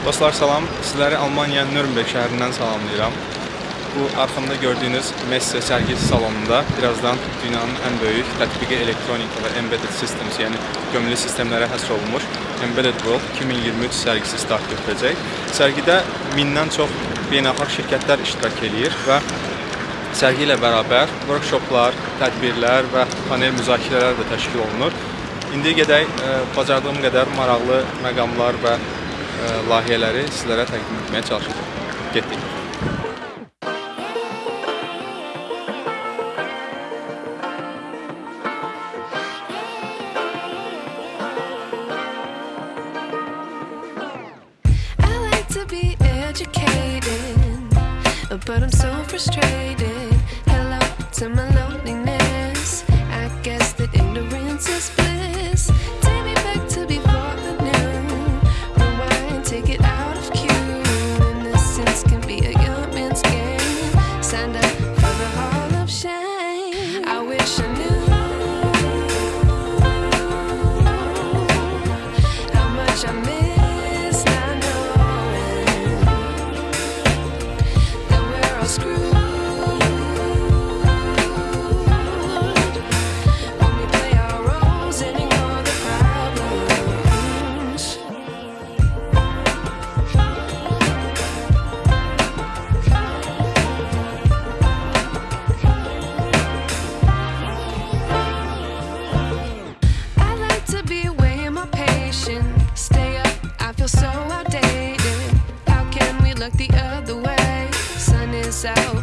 Dostlar salam, sizləri Almanya Nürnberg şəhərindən salamlayıram. Bu arxamda gördüyünüz Messe sərgisi salonunda birazdan dünyanın ən böyük tətbiqi elektronika və embedded systems, yəni gömülü sistemlərə həsr olunmuş Embedded World 2023 sərgisi start götürəcək. Sərgidə mindən çox beynəlxalq şirkətlər iştirak eləyir və sərgi ilə bərabər workshoplar, tədbirlər və panel müzakirələr də təşkil olunur. İndi gedək e, bacardığım qədər maraqlı məqamlar və layihələri sizlərə təqdim etməyə çalışacağam. Getdik. But I'm so frustrated. Hello to my loneliness. I guess that ignorance is so outdated. How can we look the other way? Sun is out,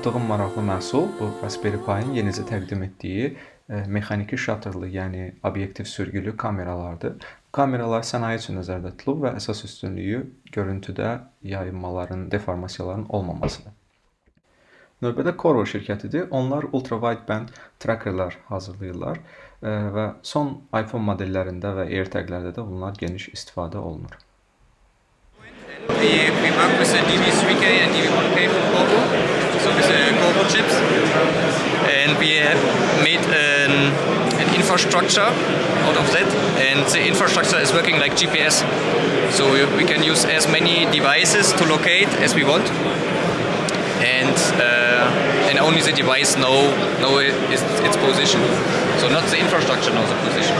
tapdığım maraqlı məhsul bu Raspberry Pi-nin yenicə təqdim etdiyi e, mexaniki şatterlı, yəni obyektiv sürgülü kameralardır. Bu kameralar sənaye üçün nəzərdə tutulub və əsas üstünlüyü görüntüdə yayınmaların, deformasiyaların olmamasıdır. Növbədə Qorvo şirkətidir. Onlar ultra wideband trackerlar hazırlayırlar e, və son iPhone modellərində və AirTag-lərdə də bunlar geniş istifadə olunur. We, we work with the DB3K and DB1K from Corvo, so the Corvo chips. And we have made an, an infrastructure out of that. And the infrastructure is working like GPS. So we, we can use as many devices to locate as we want. And uh, and only the device know know it, its, its position. So not the infrastructure knows the position.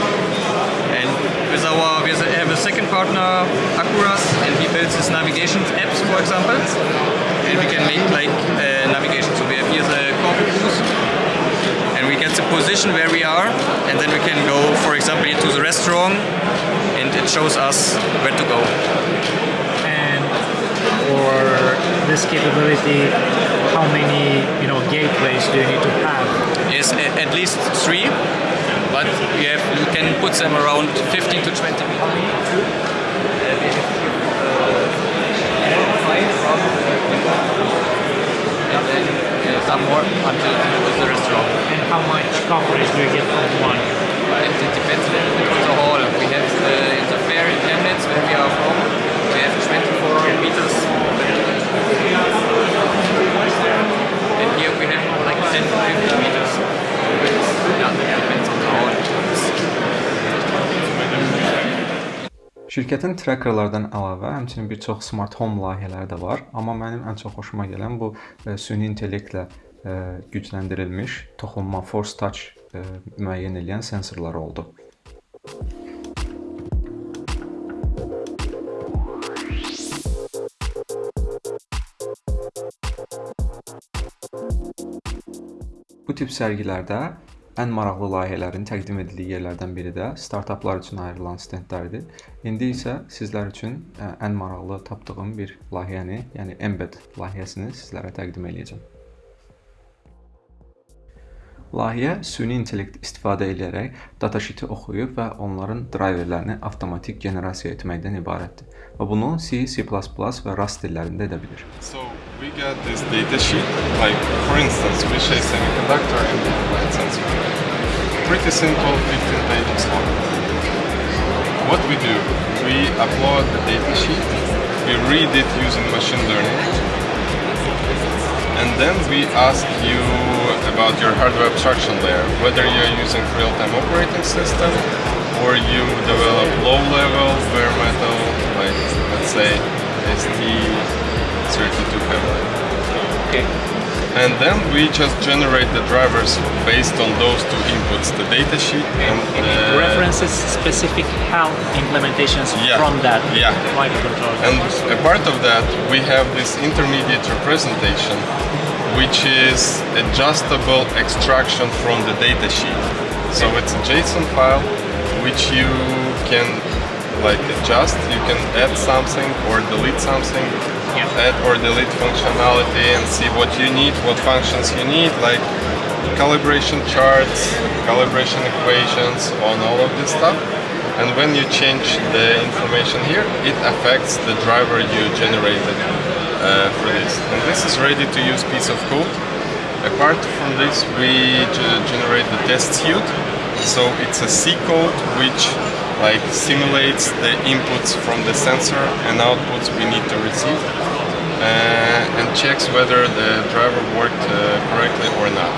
And with our we have a second partner, Accuras, and he builds his navigation apps, for example. And we can make like uh, navigation. So we have here the Cruise, and we get the position where we are, and then we can go, for example, into the restaurant, and it shows us where to go. And for this capability, how many you know gateways do you need to have? Yes, at least three, but you have you can put them around 15 to 20 meters. And then uh, some more until the restaurant. And how much coverage do you get from one? It, it depends a little bit on the hall. We have uh, in the fair in Chemnitz, where we are from, we have 24 meters. And here we have like 10 to 15 meters. Yeah, Şirkətin trackerlardan əlavə həmçinin bir çox smart home layihələri də var, amma mənim ən çox xoşuma gələn bu e, süni intellektlə e, gücləndirilmiş toxunma force touch e, müəyyən edən sensorlar oldu. Bu tip sərgilərdə ən maraqlı layihələrin təqdim edildiyi yerlərdən biri də startaplar üçün ayrılan stendlərdir. İndi isə sizlər üçün ən maraqlı tapdığım bir layihəni, yəni Embed layihəsini sizlərə təqdim edəcəm. Layihə süni intellekt istifadə edərək datasheet-i oxuyub və onların drayverlərini avtomatik generasiya etməkdən ibarətdir. Və bunu C, C++ və Rust dillərində edə bilir. So we got this data sheet, like for instance, we say semiconductor and light sensor. Pretty simple, 15 pages long. What we do, we upload the data sheet, we read it using machine learning, and then we ask you about your hardware abstraction layer, whether you're using real-time operating system or you develop low-level bare metal, like let's say ST32 family. Okay. And then we just generate the drivers based on those two inputs, the data sheet and And it the references specific HAL implementations Yeah. from that Yeah. microcontroller. And a part of that, we have this intermediate representation, which is adjustable extraction from the data sheet. So it's a JSON file which you can like adjust. You can add something or delete something. Add or delete functionality, and see what you need, what functions you need, like calibration charts, calibration equations, on all of this stuff. And when you change the information here, it affects the driver you generated uh, for this. And this is ready to use piece of code. Apart from this, we generate the test suite. So it's a C code which like simulates the inputs from the sensor and outputs we need to receive uh, and checks whether the driver worked uh, correctly or not.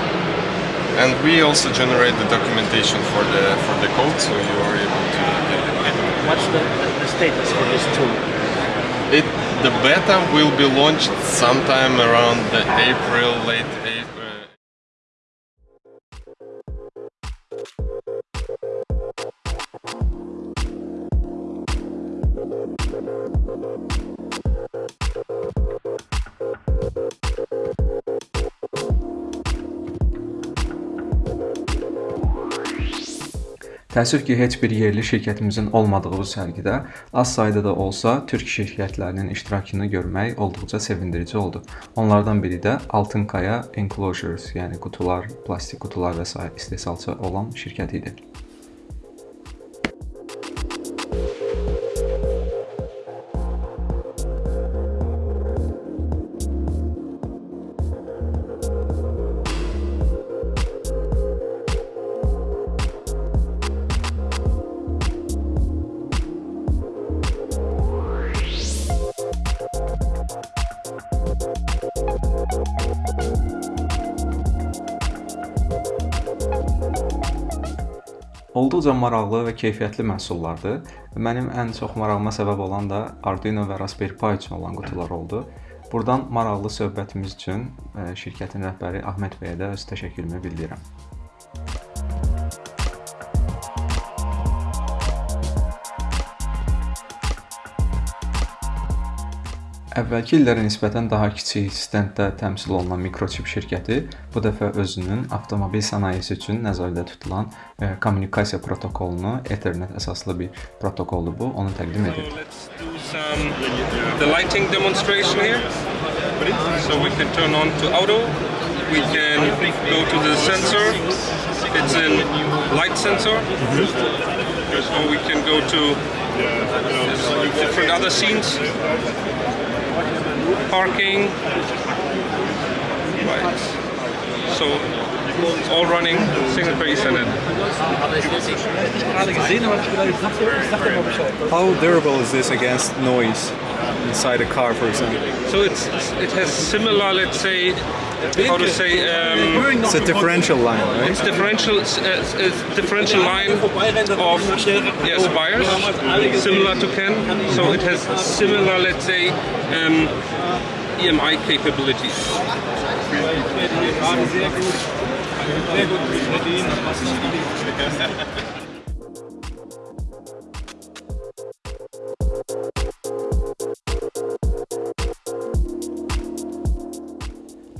And we also generate the documentation for the for the code, so you are able to get it. What's the, the, the status for this tool? it. The beta will be launched sometime around the April, late Təəssüf ki, heç bir yerli şirkətimizin olmadığı bu sərgidə az sayda da olsa türk şirkətlərinin iştirakını görmək olduqca sevindirici oldu. Onlardan biri də Altınkaya Enclosures, yəni qutular, plastik qutular və s. istehsalçı olan şirkət idi. Maraqlı və keyfiyyətli məhsullardır. Mənim ən çox marağıma səbəb olan da Arduino və Raspberry Pi üçün olan qutular oldu. Burdan maraqlı söhbətimiz üçün e, şirkətin rəhbəri Ahmet bəyə də öz təşəkkürümü bildirirəm. Əvvəlki illərə nisbətən daha kiçik stenddə təmsil olunan mikroçip şirkəti bu dəfə özünün avtomobil sənayesi üçün nəzərdə tutulan e, kommunikasiya protokolunu Ethernet əsaslı bir protokoldur bu, onu təqdim edir. Let's do some the lighting demonstration here. So we can turn on to auto. We can go to the sensor. It's in light sensor. Or we can go to different other scenes. Parking. Right. So all running single per Ethernet. How durable is this against noise? Inside a car, for example? So it's it has similar, let's say, how to say, um, It's a differential line, right? it's differential, uh, it's differential line of yes wires, similar to CAN. So it has similar, let's say, um, EMI capabilities.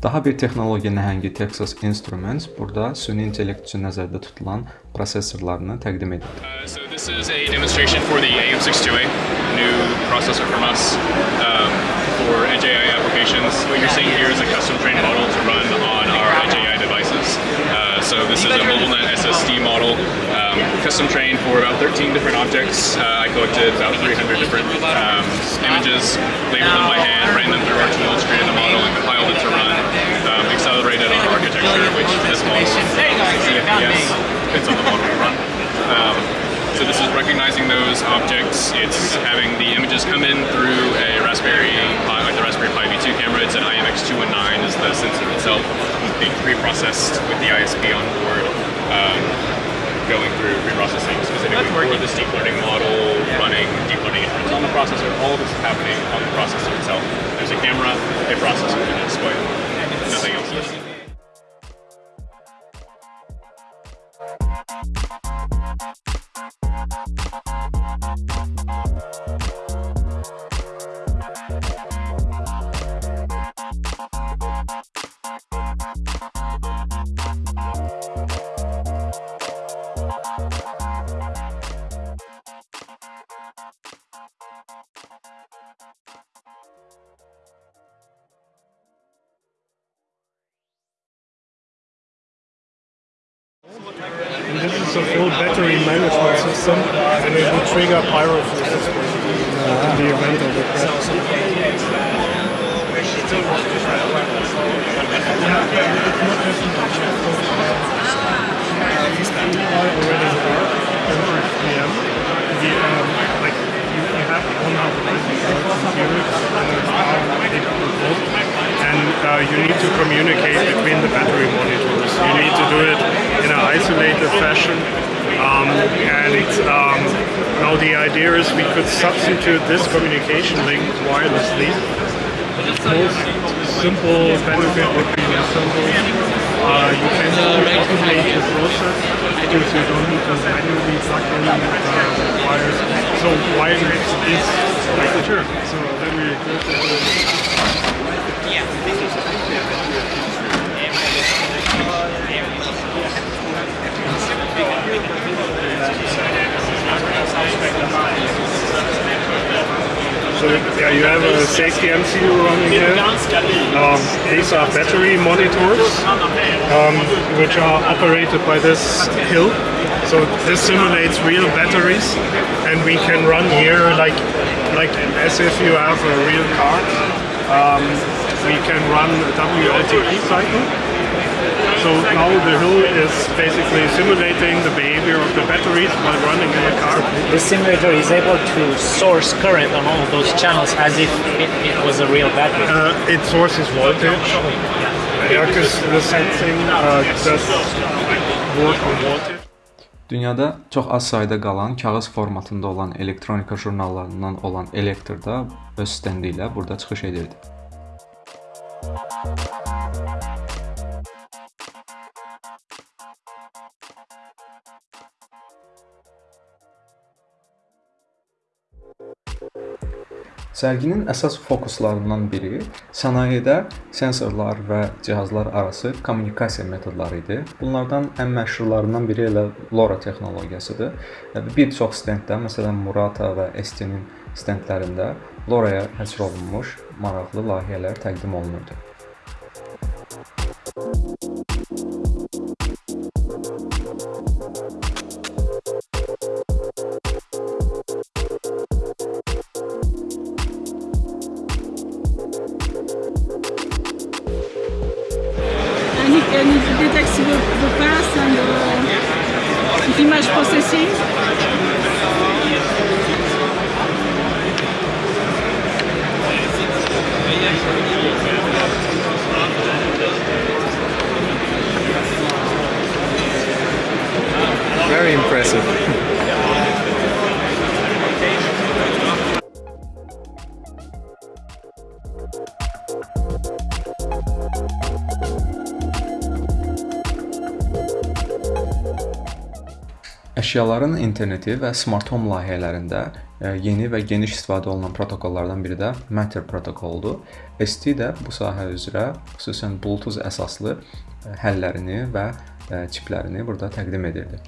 Daha bir texnologiya nəhəngi Texas Instruments burada süni intellekt üçün nəzərdə tutulan prosesorlarını təqdim edir. Uh, so this is a demonstration for the AM628, new processor from us um, for AI applications. What you're seeing here is a custom trained model to run on our AI devices. Uh, so this is a MobileNet SSD model, um, custom trained for about 13 different objects. Uh, I collected about 300 different um, images, labeled them by hand, ran them through our tools, created model, and compiled it to run um, accelerated on architecture, which this model, CFPS, fits on the model to run. Um, so this is recognizing those objects. It's having the images come in through a Raspberry Pi, like the Raspberry Pi V2 camera. It's an IMX219 is the sensor itself, being pre-processed with the ISP on board, um, going through pre-processing specifically for this deep learning model, running deep learning inference on the processor. All of this is happening on the processor itself. There's a camera, a processor, and a display. Most simple benefit would be the simple. Uh, you can automate the process because you don't need to manually plug in uh, wires. So wireless is like sure. So then we go to the So yeah, you have a safety MCU running here. Um, these are battery monitors, um, which are operated by this hill. So this simulates real batteries, and we can run here like like as if you have a real car. Um, we can run a WLTP cycle. So now the hill is basically simulating the behavior of the batteries while running in a car. The simulator is able to source current on all those channels as if it, it was a real battery. Uh, it sources voltage. Yeah, because the sensing uh, does work on voltage. Dünyada çox az sayda qalan kağız formatında olan elektronika jurnallarından olan Elektr da öz stendi ilə burada çıxış edirdi. Sərginin əsas fokuslarından biri sənayedə sensorlar və cihazlar arası kommunikasiya metodları idi. Bunlardan ən məşhurlarından biri elə LoRa texnologiyasıdır. Bir çox stenddə, məsələn Murata və ST-nin stendlərində LoRa-ya həsr olunmuş maraqlı layihələr təqdim olunurdu. sim. Əşyaların interneti və smart home layihələrində e, yeni və geniş istifadə olunan protokollardan biri də Matter protokoludur. ST də bu sahə üzrə xüsusən Bluetooth əsaslı e, həllərini və e, çiplərini burada təqdim edirdi.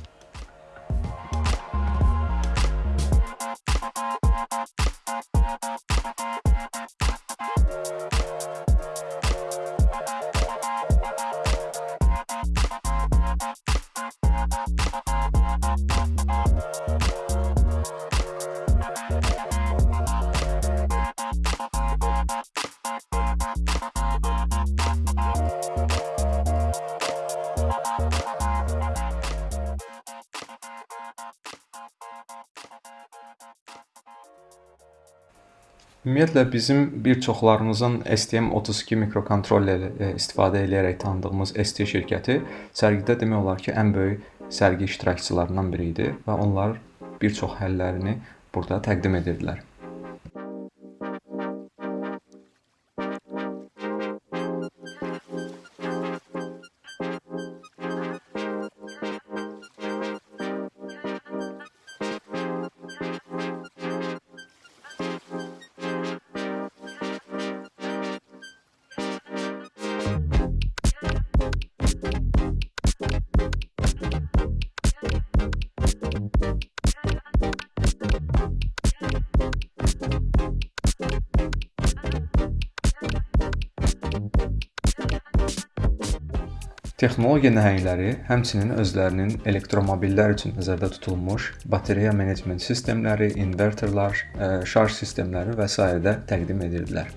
Ümumiyyətlə bizim bir çoxlarımızın STM32 mikrokontrolleri e, istifadə edərək tanıdığımız ST şirkəti sərgidə demək olar ki, ən böyük sərgi iştirakçılarından biri idi və onlar bir çox həllərini burada təqdim edirdilər. Texnologiya nəhəngləri həmçinin özlərinin elektromobillər üçün nəzərdə tutulmuş batareya menecment sistemləri, invertorlar, e, şarj sistemləri və s. də təqdim edirdilər.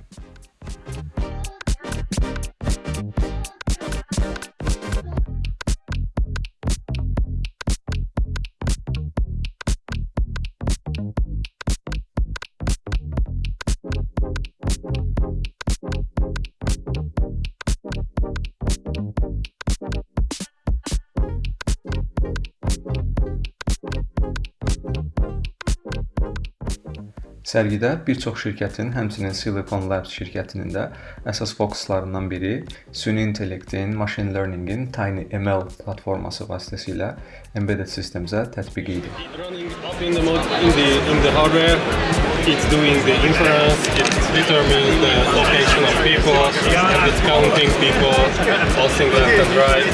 Sərgidə bir çox şirkətin, həmçinin Silicon Labs şirkətinin də əsas fokuslarından biri süni intellektin, machine learning-in TinyML platforması vasitəsilə embedded sistemizə tətbiqi idi. Running up in the, mod- in the in the hardware, it's doing the inference, it's determining the location of people, and it's counting people, passing left and right.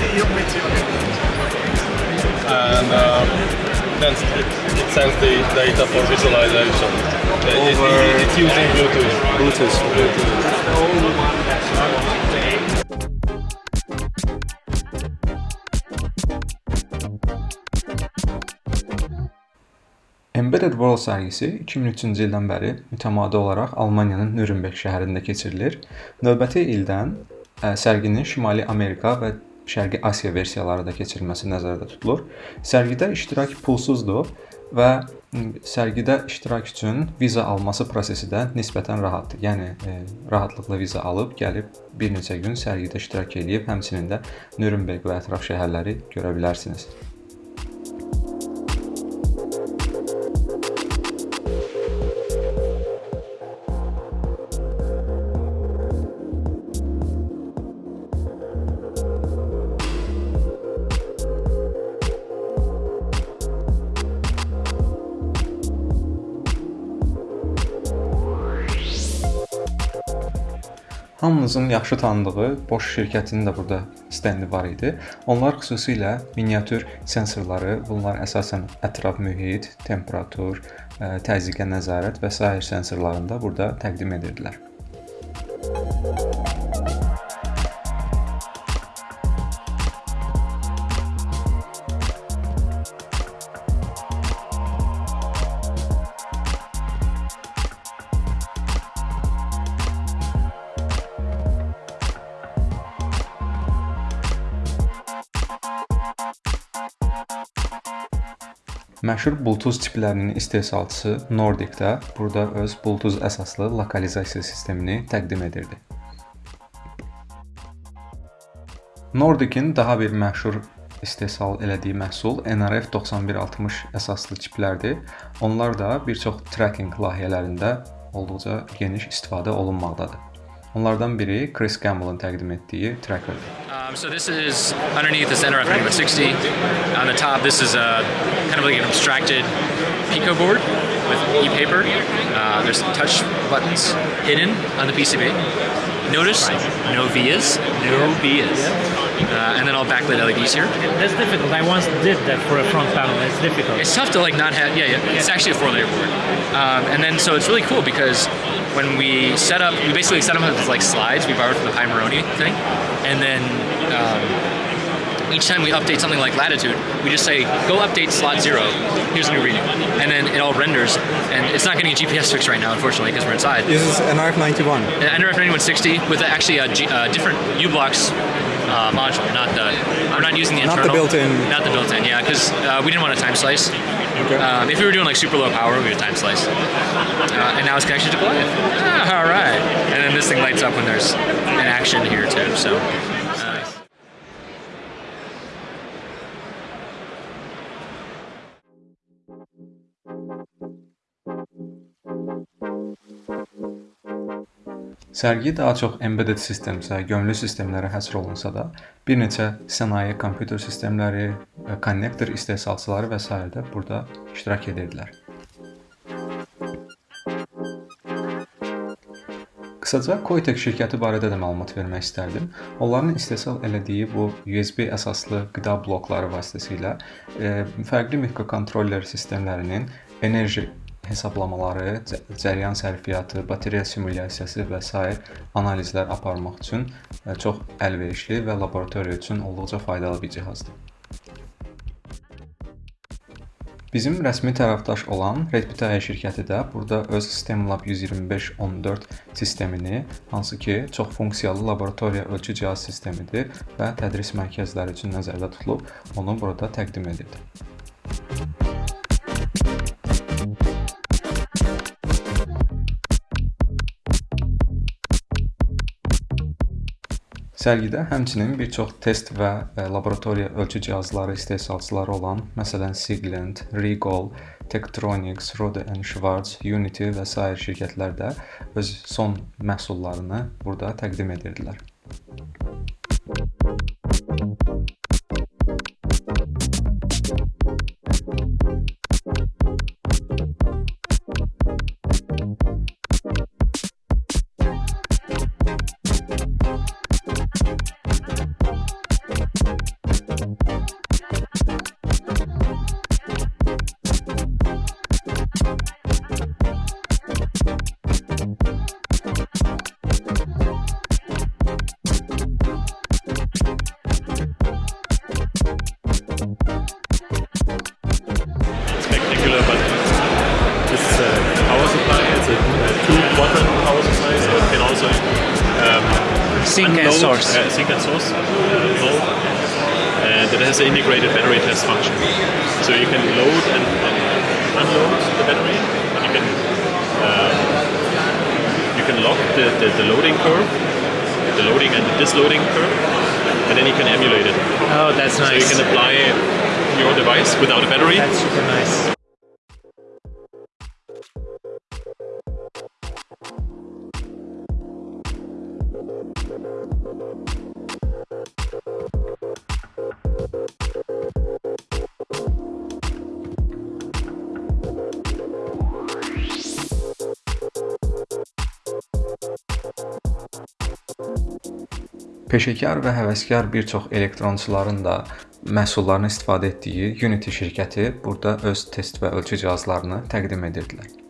And uh, then it, sends the data for visualization. Uh, it- it- it's using Bluetooth. Bluetooth. Bluetooth. Embedded World sərgisi 2003-cü ildən bəri mütəmadi olaraq Almaniyanın Nürnberg şəhərində keçirilir. Növbəti ildən ə, sərginin Şimali Amerika və Şərqi Asiya versiyaları da keçirilməsi nəzərdə tutulur. Sərgidə iştirak pulsuzdur və sərgidə iştirak üçün viza alması prosesi də nisbətən rahatdır. Yəni e, rahatlıqla viza alıb gəlib bir neçə gün sərgidə iştirak edib, həmçinin də Nürnberg və ətraf şəhərləri görə bilərsiniz. Hamınızın yaxşı tanıdığı Bosch şirkətinin də burada stendi var idi. Onlar xüsusilə miniatür sensorları, bunlar əsasən ətraf mühit, temperatur, ə, təzyiqə nəzarət və sair sensorlarını da burada təqdim edirdilər. Məşhur Bluetooth tiplərinin istehsalçısı Nordic-də burada öz Bluetooth əsaslı lokalizasiya sistemini təqdim edirdi. Nordic-in daha bir məşhur istehsal elədiyi məhsul NRF9160 əsaslı çiplərdir. Onlar da bir çox tracking layihələrində olduqca geniş istifadə olunmaqdadır. Onlardan biri Chris Campbell'ın təqdim etdiyi Tracker'dir. Um, so this is underneath this NRF 9160. On the top, this is a kind of like an abstracted Pico board with e-paper. Uh, there's touch buttons hidden on the PCB. Notice no vias, no vias, uh, and then all backlit LEDs here. That's difficult. I once did that for a front panel. It's difficult. It's tough to like not have. Yeah, yeah. It's actually a four-layer board, um, and then so it's really cool because when we set up, we basically set them up as like slides we borrowed from the Pi Moroni thing, and then. Um, each time we update something like latitude, we just say, go update slot zero, here's a new reading. And then it all renders, and it's not getting a GPS fix right now, unfortunately, because we're inside. This is NRF91. An NRF 9160 with actually a G, uh, different U-Blocks uh, module, not the, I'm not using the internal. Not the built-in. Not the built-in, yeah, because uh, we didn't want a time slice. Okay. Um, if we were doing like super low power, we would time slice. Uh, and now it's connected to Goliath. Ah, all right. And then this thing lights up when there's an action here too. So. Sərgi daha çox embedded sistemsə, gömülü sistemlərə həsr olunsa da, bir neçə sənaye kompüter sistemləri, e, konnektor istehsalçıları və s. də burada iştirak edirdilər. Qısaca Koitek şirkəti barədə də məlumat vermək istərdim. Onların istehsal elədiyi bu USB əsaslı qida blokları vasitəsilə e, fərqli mikrokontroller sistemlərinin enerji hesablamaları, cə- cəryan sərfiyyatı, batereya simulyasiyası və s. analizlər aparmaq üçün e, çox əlverişli və laboratoriya üçün olduqca faydalı bir cihazdır. Bizim rəsmi tərəfdaş olan Redpitaya şirkəti də burada öz STEMLab 12514 sistemini, hansı ki, çox funksiyalı laboratoriya ölçü cihaz sistemidir və tədris mərkəzləri üçün nəzərdə tutulub, onu burada təqdim edirdi. Sərgidə həmçinin bir çox test və e, laboratoriya ölçü cihazları istehsalçıları olan, məsələn, Siglent, Rigol, Tektronix, Rode Schwarz, Unity və sair şirkətlər də öz son məhsullarını burada təqdim edirdilər. Battery. You can um, you can lock the, the, the loading curve, the loading and the disloading curve, and then you can emulate it. Oh, that's nice. So you can apply your device without a battery. That's super nice. Peşəkar və həvəskar bir çox elektronçuların da məhsullarını istifadə etdiyi Unity şirkəti burada öz test və ölçü cihazlarını təqdim edirdilər.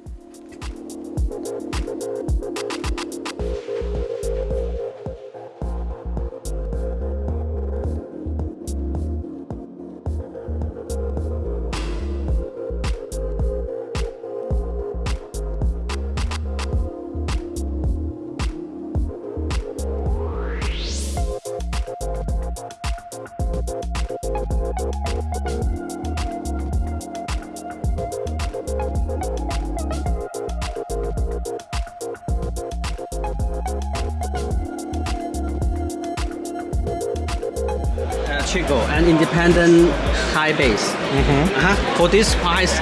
Independent high base. Uh-huh. For this price,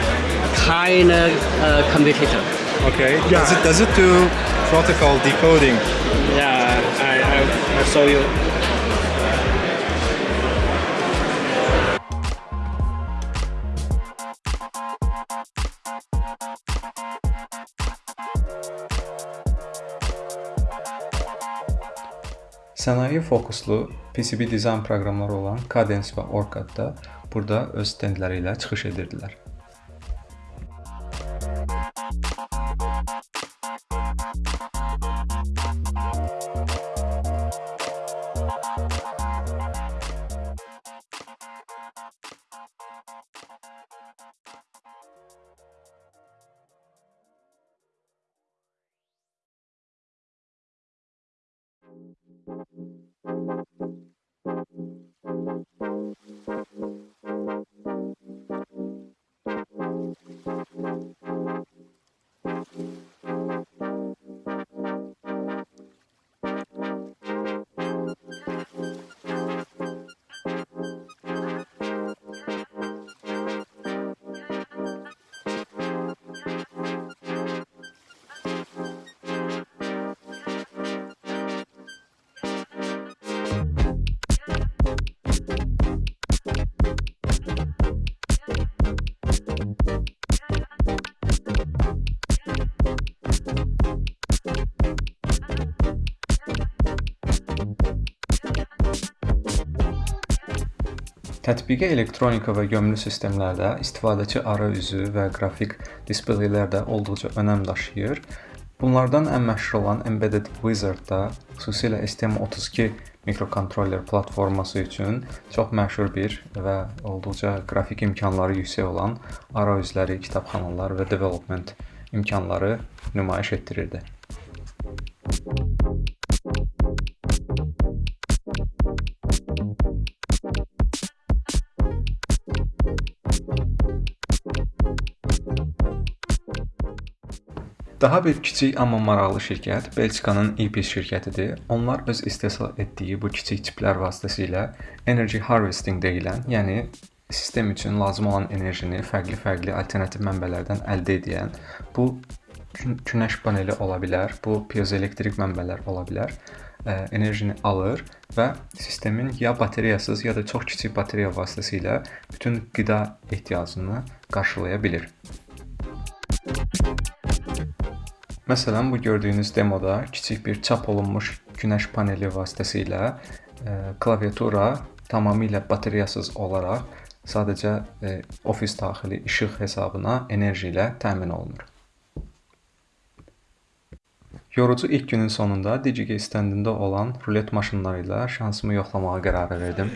kind of uh, competitor. Okay. Does it does it do protocol decoding? Yeah, I, I, I'll show you. Sənaye fokuslu PCB dizayn proqramları olan Cadence və OrCAD da burada öz stendləri ilə çıxış edirdilər. Tətbiqi elektronika və gömülü sistemlərdə istifadəçi arayüzü və qrafik displeylər də olduqca önəm daşıyır. Bunlardan ən məşhur olan Embedded Wizard-da xüsusilə STM32 mikrokontroller platforması üçün çox məşhur bir və olduqca qrafik imkanları yüksək olan arayüzləri, kitabxanalar və development imkanları nümayiş etdirirdi. Daha bir kiçik amma maraqlı şirkət Belçikanın Epis şirkətidir. Onlar öz istehsal etdiyi bu kiçik çiplər vasitəsilə energy harvesting deyilən, yəni sistem üçün lazım olan enerjini fərqli-fərqli alternativ mənbələrdən əldə edən bu günəş paneli ola bilər, bu piezoelektrik mənbələr ola bilər, enerjini alır və sistemin ya bateriyasız, ya da çox kiçik bateriya vasitəsilə bütün qida ehtiyacını qarşılaya bilir. Məsələn, bu gördüyünüz demoda kiçik bir çap olunmuş günəş paneli vasitəsilə e, klaviatura tamamilə bateriyasız olaraq sadəcə e, ofis daxili işıq hesabına enerji ilə təmin olunur. Yorucu ilk günün sonunda DigiGate stendində olan rulet maşınları ilə şansımı yoxlamağa qərar verdim.